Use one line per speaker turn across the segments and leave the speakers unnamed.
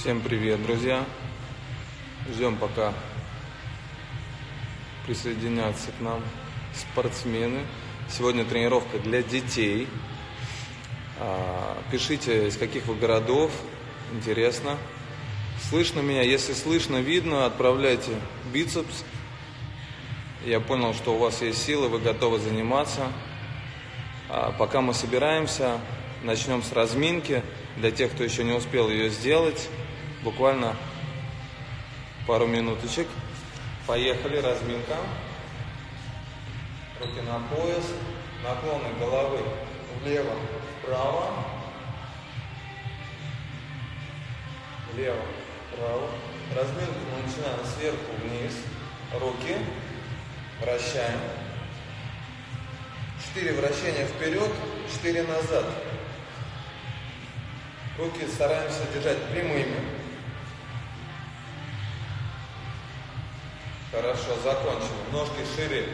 Всем привет, друзья! Ждем пока присоединятся к нам спортсмены. Сегодня тренировка для детей. А, пишите, из каких вы городов, интересно. Слышно меня? Если слышно, видно, отправляйте бицепс. Я понял, что у вас есть силы, вы готовы заниматься. А, пока мы собираемся, начнем с разминки. Для тех, кто еще не успел ее сделать, буквально пару минуточек. Поехали, разминка. Руки на пояс, наклоны головы влево, вправо, влево, вправо. Разминку мы начинаем сверху вниз, руки, вращаем. Четыре вращения вперед, четыре назад. Руки стараемся держать прямыми. Хорошо, закончили. Ножки шире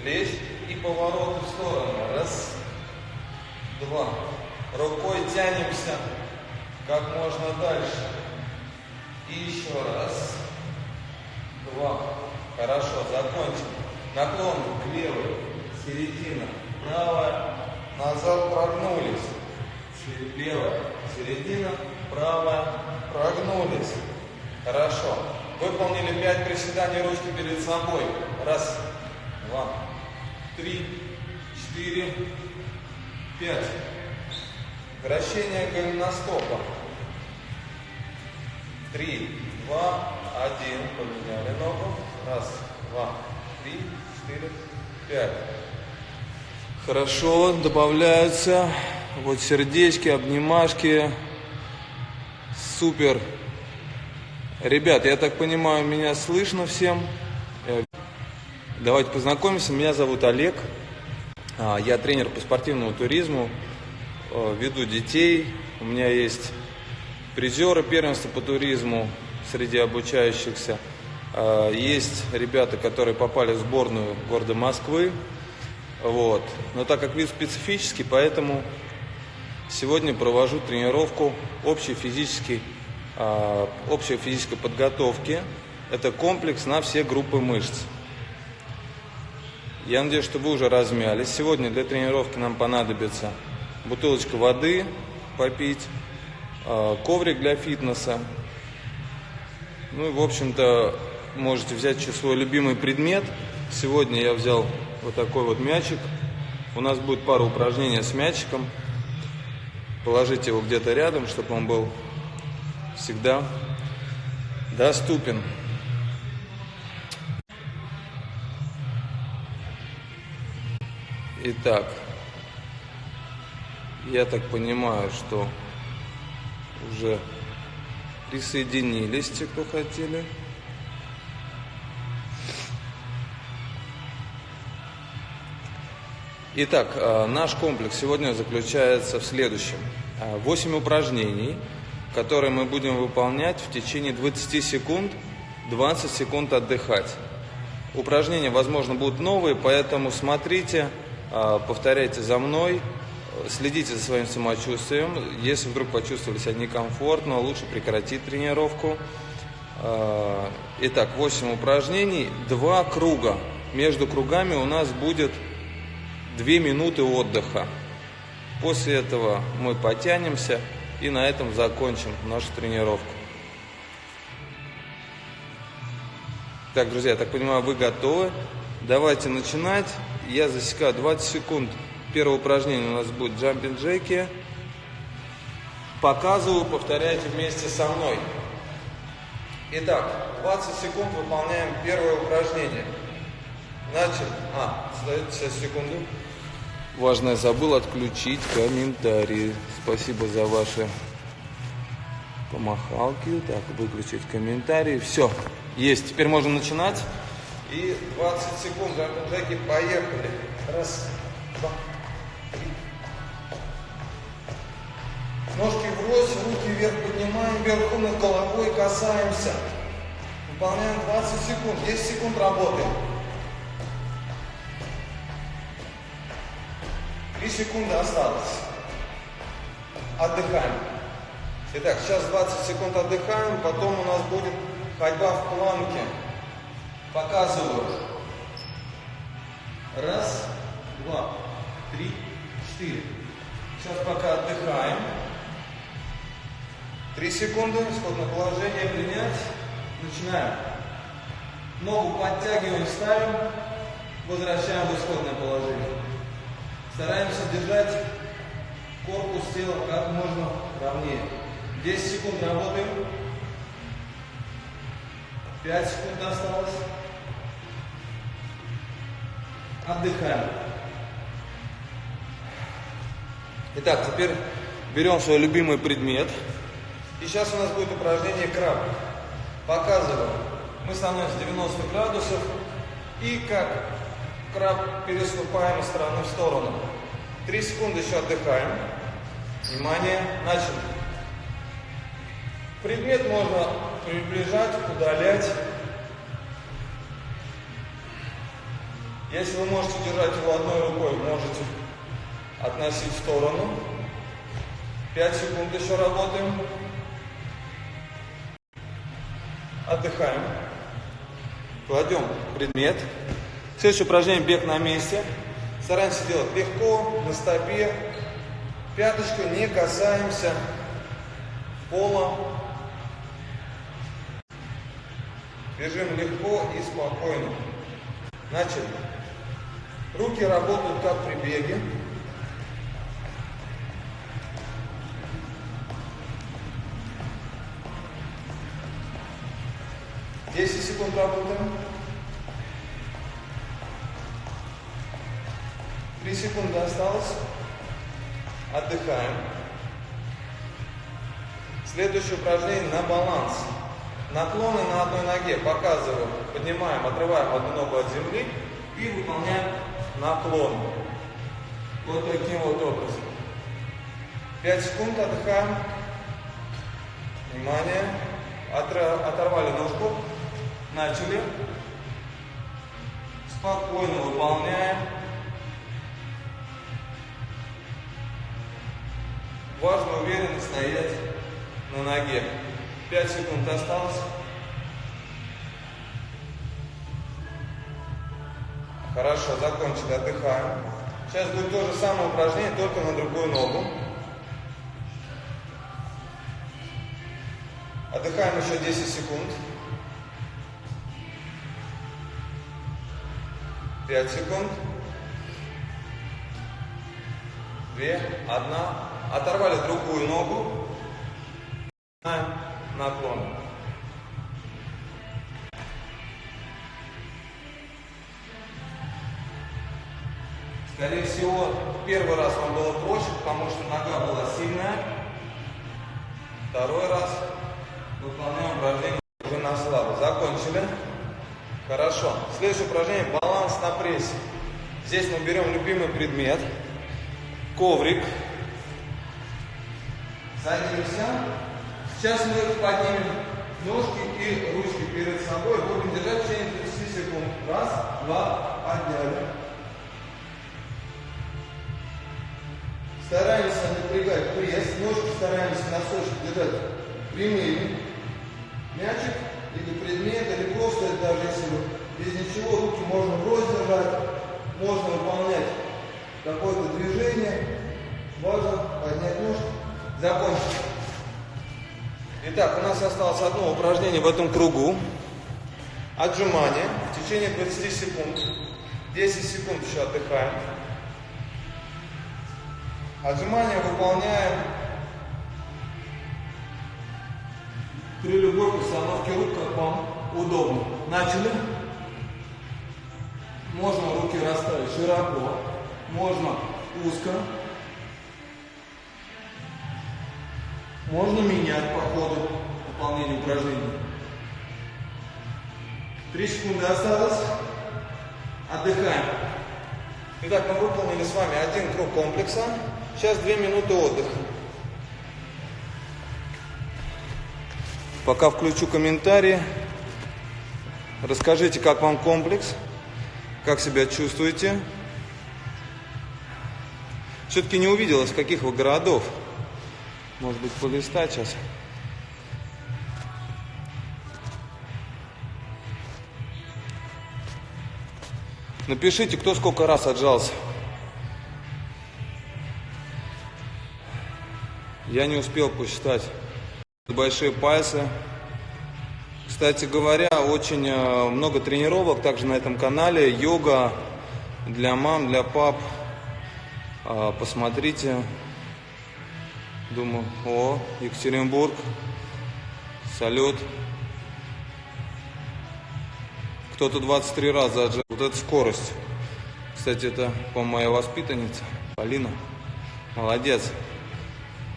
плеч и повороты в сторону. Раз, два. Рукой тянемся как можно дальше. И еще раз. Два. Хорошо, закончим. Наклон к левой, середина, правая, назад прогнулись. Левая, середина, правая, прогнулись. Хорошо. Выполнили 5 приседаний ручки перед собой. Раз, два, три, четыре, пять. Вращение голеностопа. Три, два, один. Поменяли ногу. Раз, два, три, четыре, пять. Хорошо, добавляются вот сердечки, обнимашки. Супер. Ребят, я так понимаю, меня слышно всем. Э, давайте познакомимся. Меня зовут Олег. А, я тренер по спортивному туризму. Э, веду детей. У меня есть призеры первенства по туризму среди обучающихся. А, есть ребята, которые попали в сборную города Москвы. Вот. Но так как вид специфический, поэтому сегодня провожу тренировку общий физический общей физической подготовки. Это комплекс на все группы мышц. Я надеюсь, что вы уже размялись. Сегодня для тренировки нам понадобится бутылочка воды попить, а, коврик для фитнеса. Ну и, в общем-то, можете взять свой любимый предмет. Сегодня я взял вот такой вот мячик. У нас будет пару упражнений с мячиком. Положите его где-то рядом, чтобы он был всегда доступен. Итак, я так понимаю, что уже присоединились те, кто хотели. Итак, э, наш комплекс сегодня заключается в следующем. 8 э, упражнений – которые мы будем выполнять в течение 20 секунд, 20 секунд отдыхать. Упражнения, возможно, будут новые, поэтому смотрите, а, повторяйте за мной, следите за своим самочувствием. Если вдруг почувствовали себя некомфортно, лучше прекратить тренировку. А, итак, 8 упражнений, 2 круга. Между кругами у нас будет 2 минуты отдыха. После этого мы потянемся, и на этом закончим нашу тренировку. Так, друзья, я так понимаю, вы готовы. Давайте начинать. Я засекаю 20 секунд. Первое упражнение у нас будет джампинг джеки. Показываю, повторяйте вместе со мной. Итак, 20 секунд выполняем первое упражнение. Начали. А, сейчас секунду. Важное забыл отключить комментарии. Спасибо за ваши помахалки. Так, выключить комментарии. Все, есть. Теперь можно начинать. И 20 секунд, Джеки, поехали. Раз, два, три. Ножки врозь, руки вверх поднимаем, вверху над головой касаемся. Выполняем 20 секунд. 10 секунд работаем. 3 секунды осталось. Отдыхаем. Итак, сейчас 20 секунд отдыхаем, потом у нас будет ходьба в планке. Показываю. Раз, два, три, четыре. Сейчас пока отдыхаем. Три секунды, исходное положение принять. Начинаем. Ногу подтягиваем, ставим, возвращаем в исходное положение. Стараемся держать корпус тела как можно ровнее. 10 секунд работаем. 5 секунд осталось. Отдыхаем. Итак, теперь берем свой любимый предмет. И сейчас у нас будет упражнение краб. Показываю. Мы становимся 90 градусов и как краб переступаем из стороны в сторону. 3 секунды еще отдыхаем. Внимание, начали. Предмет можно приближать, удалять. Если вы можете держать его одной рукой, можете относить в сторону. 5 секунд еще работаем. Отдыхаем. Кладем предмет. Следующее упражнение бег на месте. Стараемся делать легко, на стопе. Пяточку не касаемся пола. Бежим легко и спокойно. Начали. Руки работают как при беге. Десять секунд работаем. Три секунды осталось. Отдыхаем. Следующее упражнение на баланс. Наклоны на одной ноге. Показываю. Поднимаем, отрываем одну ногу от земли и выполняем наклон. Вот таким вот образом. 5 секунд отдыхаем. Внимание. Оторвали ножку. Начали. Спокойно выполняем. Важно уверенно стоять на ноге. 5 секунд осталось. Хорошо, закончили, отдыхаем. Сейчас будет то же самое упражнение, только на другую ногу. Отдыхаем еще 10 секунд. 5 секунд. 2, 1. Оторвали другую ногу. Наклон. Скорее всего, первый раз вам было проще, потому что нога была сильная. Второй раз выполняем упражнение уже на слабо. Закончили. Хорошо. Следующее упражнение – баланс на прессе. Здесь мы берем любимый предмет, коврик, садимся. Сейчас мы поднимем ножки и ручки перед собой, будем держать в течение 30 секунд. Раз, два, подняли. Стараемся напрягать пресс, ножки стараемся носочки держать прямыми. Мячик или предмет, или просто даже если без ничего руки можно врозь держать, можно выполнять какое-то движение. Важно поднять ножки, закончить. Итак, у нас осталось одно упражнение в этом кругу. Отжимание в течение 20 секунд. 10 секунд еще отдыхаем. Отжимания выполняем при любой постановке рук, как вам удобно. Начали. Можно руки расставить широко, можно узко. Можно менять по ходу выполнения упражнений. Три секунды осталось. Отдыхаем. Итак, мы выполнили с вами один круг комплекса. Сейчас две минуты отдыха. Пока включу комментарии. Расскажите, как вам комплекс, как себя чувствуете. Все-таки не увидел, из каких вы городов. Может быть, полистать сейчас. Напишите, кто сколько раз отжался. Я не успел посчитать. Большие пальцы. Кстати говоря, очень э, много тренировок также на этом канале. Йога для мам, для пап. А, посмотрите. Думаю, о, Екатеринбург. Салют. Кто-то 23 раза отжал. Вот эта скорость. Кстати, это, по моей воспитаннице. Полина. Молодец.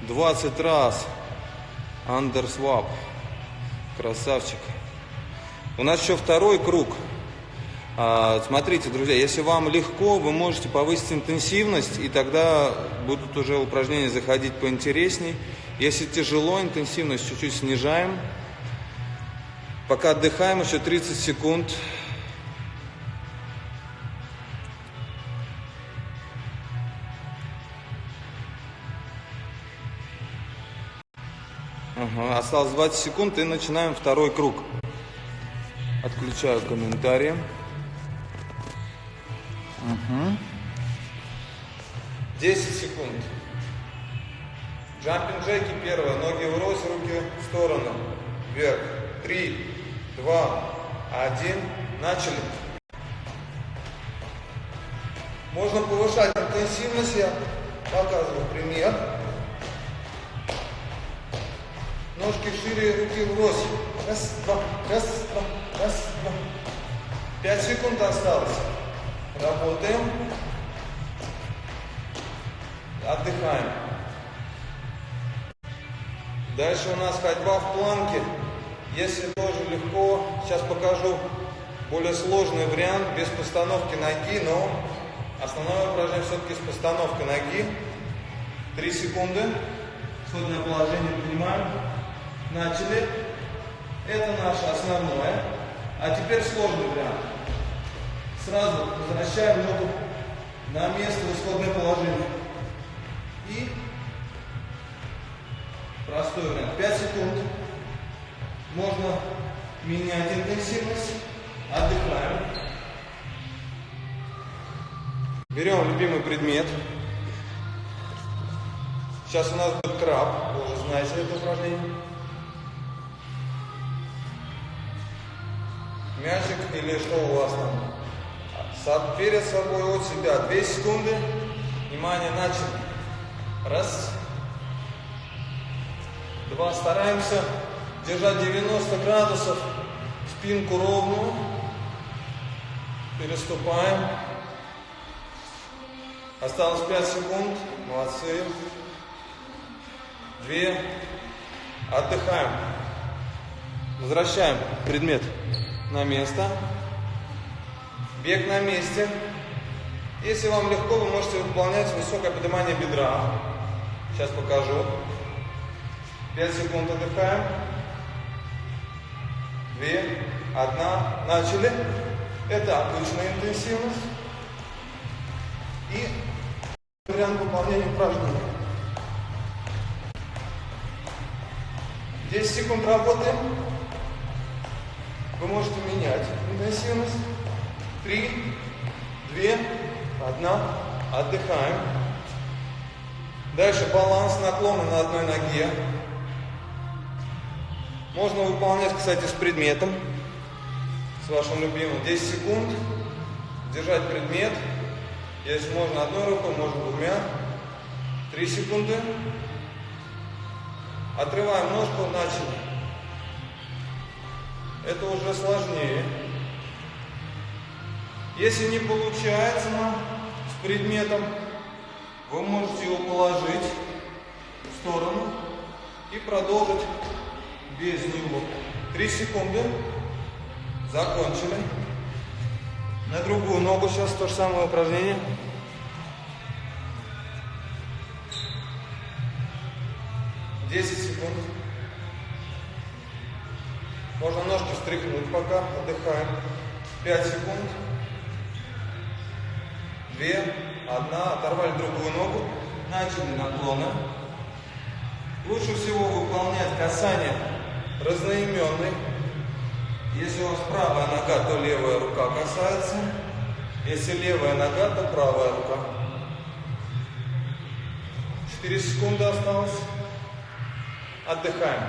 20 раз. Андерсвап. Красавчик. У нас еще второй круг. А, смотрите, друзья, если вам легко, вы можете повысить интенсивность, и тогда будут уже упражнения заходить поинтересней. Если тяжело, интенсивность чуть-чуть снижаем. Пока отдыхаем, еще 30 секунд. Осталось 20 секунд и начинаем второй круг. Отключаю комментарии. Угу. 10 секунд. Джампинг джеки первое. Ноги врозь, руки в сторону. Вверх. Три, два, один. Начали. Можно повышать интенсивность. Я показываю пример. Ножки шире, руки врозь. Раз, два, раз, два, раз, два. Пять секунд осталось. Работаем. Отдыхаем. Дальше у нас ходьба в планке. Если тоже легко, сейчас покажу более сложный вариант без постановки ноги, но основное упражнение все-таки с постановкой ноги. Три секунды. Исходное положение принимаем. Начали. Это наше основное. А теперь сложный вариант. Сразу возвращаем ногу на место в исходное положение. И простой вариант. 5 секунд. Можно менять интенсивность. Отдыхаем. Берем любимый предмет. Сейчас у нас будет краб. Вы уже знаете это упражнение. мячик или что у вас там. Перед собой от себя 2 секунды. Внимание, начали. Раз. Два. Стараемся держать 90 градусов. Спинку ровную. Переступаем. Осталось 5 секунд. Молодцы. Две. Отдыхаем. Возвращаем предмет на место. Бег на месте. Если вам легко, вы можете выполнять высокое поднимание бедра. Сейчас покажу. 5 секунд отдыхаем. 2, 1, начали. Это обычная интенсивность. И вариант выполнения упражнений. 10 секунд работаем. Вы можете менять интенсивность. Три, две, одна. Отдыхаем. Дальше баланс наклона на одной ноге. Можно выполнять, кстати, с предметом. С вашим любимым. 10 секунд. Держать предмет. Если можно одной рукой, можно двумя. Три секунды. Отрываем ножку, начали это уже сложнее. Если не получается с предметом, вы можете его положить в сторону и продолжить без него. Три секунды. Закончили. На другую ногу сейчас то же самое упражнение. Десять секунд. Можно ножки встряхнуть пока, отдыхаем. 5 секунд. Две, одна, оторвали другую ногу, начали наклоны. Лучше всего выполнять касание разноименный. Если у вас правая нога, то левая рука касается. Если левая нога, то правая рука. 4 секунды осталось. Отдыхаем.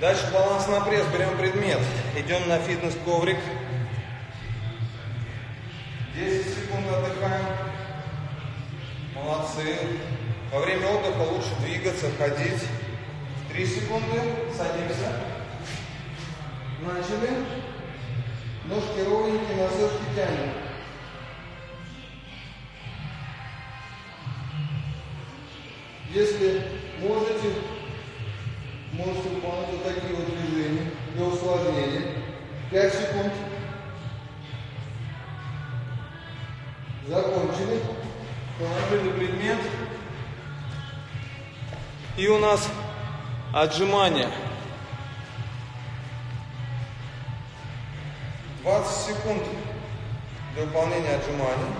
Дальше баланс на пресс. Берем предмет. Идем на фитнес-коврик. 10 секунд отдыхаем. Молодцы. Во время отдыха лучше двигаться, ходить. 3 секунды. Садимся. Начали. Ножки ровненькие, носочки тянем. Если можете, можете выполнять вот такие вот движения для усложнения. 5 секунд. И у нас отжимания. 20 секунд для выполнения отжиманий.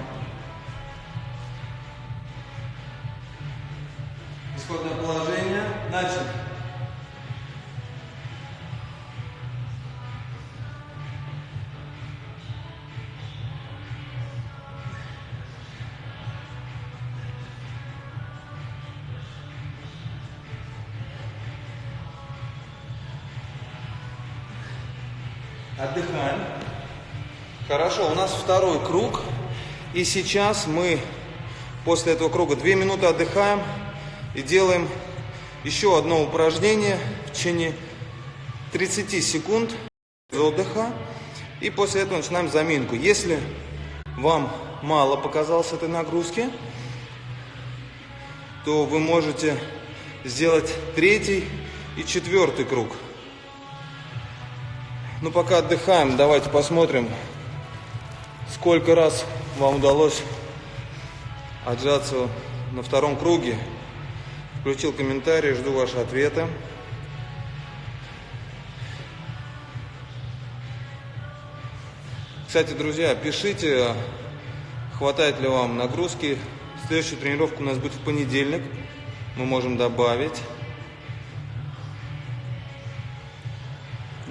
Отдыхаем. Хорошо, у нас второй круг. И сейчас мы после этого круга 2 минуты отдыхаем и делаем еще одно упражнение в течение 30 секунд отдыха. И после этого начинаем заминку. Если вам мало показалось этой нагрузки, то вы можете сделать третий и четвертый круг. Ну, пока отдыхаем, давайте посмотрим, сколько раз вам удалось отжаться на втором круге. Включил комментарий, жду ваши ответы. Кстати, друзья, пишите, хватает ли вам нагрузки. Следующая тренировка у нас будет в понедельник. Мы можем добавить.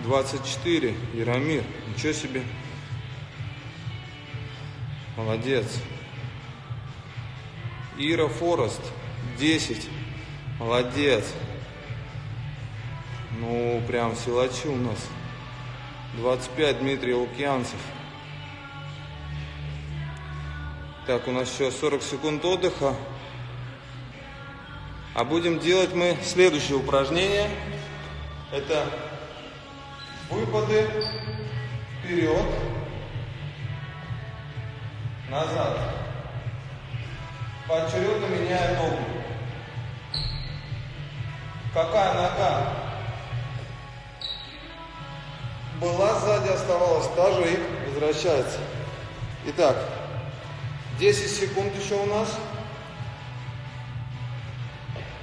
24. Яромир. Ничего себе. Молодец. Ира Форест. 10. Молодец. Ну, прям силачи у нас. 25. Дмитрий Лукьянцев. Так, у нас еще 40 секунд отдыха. А будем делать мы следующее упражнение. Это Выпады вперед, назад. Поочередно меняя ногу. Какая нога была сзади, оставалась та же и возвращается. Итак, 10 секунд еще у нас.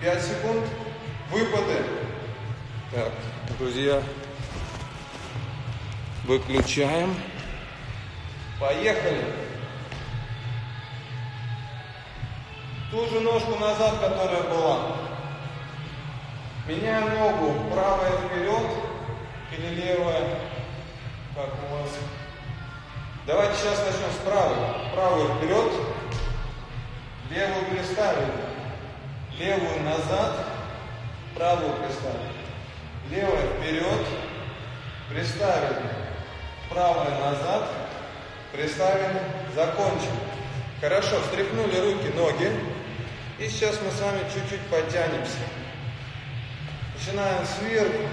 5 секунд. Выпады. Так, друзья, Выключаем. Поехали. Ту же ножку назад, которая была. Меняем ногу. Правая вперед или левая. Как у вас? Давайте сейчас начнем с правой. Правую вперед. Левую приставили. Левую назад. Правую приставили. Левая вперед. Приставили правое назад, приставим, закончим. Хорошо, встряхнули руки, ноги. И сейчас мы с вами чуть-чуть подтянемся. Начинаем сверху.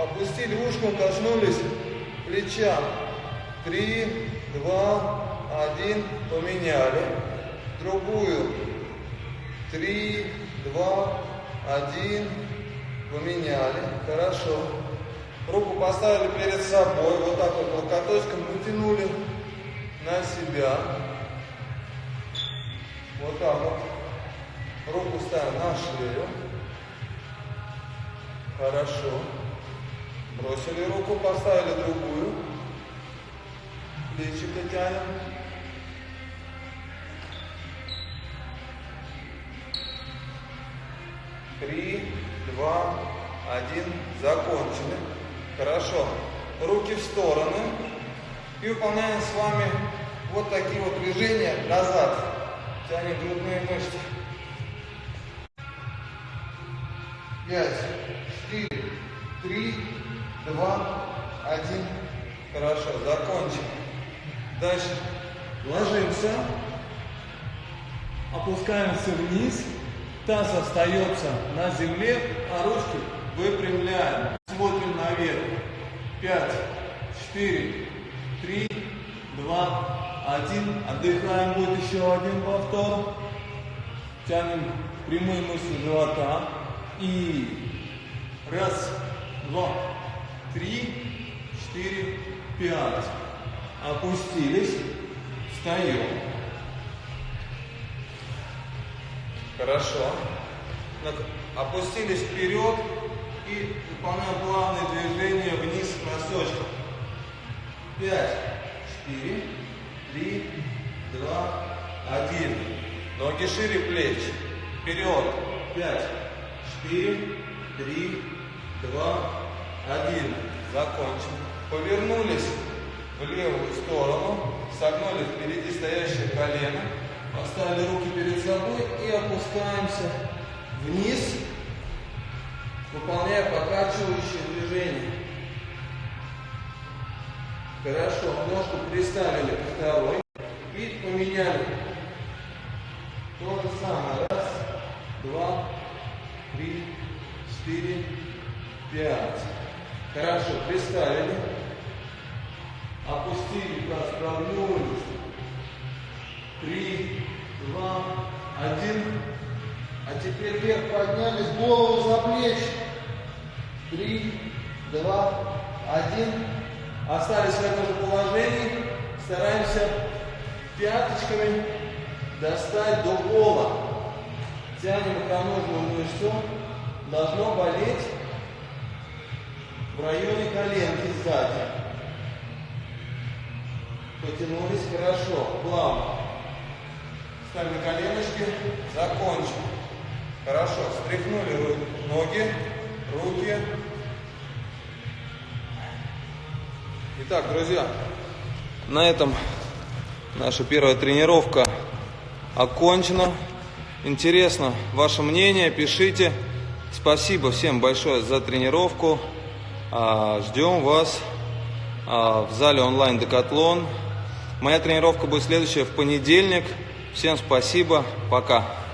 Опустили ушком, коснулись плеча. Три, два, один. Поменяли. Другую. Три, два, один. Поменяли. Хорошо. Руку поставили перед собой, вот так вот локоточком потянули на себя. Вот так вот. Руку ставим на шею. Хорошо. Бросили руку, поставили другую. Плечико тянем. три, два, один. Закончили. Хорошо. Руки в стороны. И выполняем с вами вот такие вот движения назад. Тянем грудные мышцы. Пять, четыре, три, два, один. Хорошо, закончим. Дальше. Ложимся. Опускаемся вниз. Таз остается на земле, а ручки выпрямляем. Наверх. Пять, четыре, три, два, один. Отдыхаем. Будет еще один повтор. Тянем прямые мышцы живота. И раз, два, три, четыре, пять. Опустились. Встаем. Хорошо. Опустились вперед и выполняем плавные движения вниз к носочкам. Пять, четыре, три, два, один. Ноги шире плеч. Вперед. Пять, четыре, три, два, один. Закончим. Повернулись в левую сторону, согнули впереди стоящее колено, поставили руки перед собой и опускаемся вниз, выполняя покачивающее движение. Хорошо, ножку приставили ко второй и поменяли. То же самое. Раз, два, три, четыре, пять. Хорошо, приставили. Опустили таз, прогнулись. Три, два, один. А теперь вверх поднялись, голову за плечи. Три, два, один. Остались в этом же положении. Стараемся пяточками достать до пола. Тянем икроножную мышцу. Должно болеть в районе коленки сзади. Потянулись хорошо, плавно. Встали на коленочки, закончим. Хорошо, встряхнули ноги, руки. Итак, друзья, на этом наша первая тренировка окончена. Интересно ваше мнение, пишите. Спасибо всем большое за тренировку. А, ждем вас а, в зале онлайн Декатлон. Моя тренировка будет следующая в понедельник. Всем спасибо. Пока.